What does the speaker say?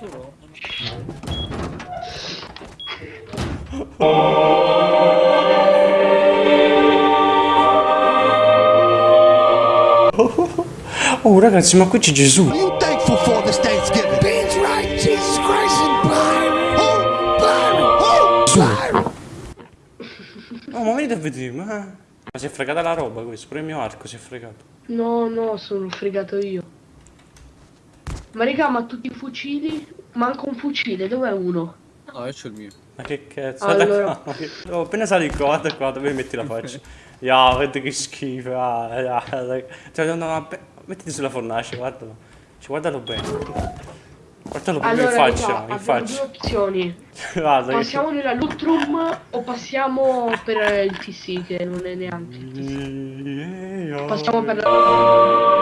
Arturo? Oh ragazzi, ma qui c'è Gesù. You thankful for this Thanksgiving? Beans right, Jesus Christ and Byron. Oh, Byron. Oh, Byron. Oh, ma venite a vedere, ma... Ma si è fregata la roba questo, pure il mio arco si è fregato. No, no, sono fregato io. Ma raga, ma tutti i fucili? Manca un fucile, dov'è uno? No, io c'ho il mio. Ma che cazzo, Allora. guarda qua, che- oh, appena sali qua, guarda qua, dove metti la faccia? Ya, guarda che schifo, ah, ah, dai. Cioè, no, no, mettiti sulla fornace, guardalo. Cioè, guardalo bene. Guardalo proprio Allora, in faccia, raga, in abbiamo due faccia. opzioni. Guarda che... Passiamo nella loot room o passiamo per il TC che non è neanche il TC. Passiamo Passiamo per la...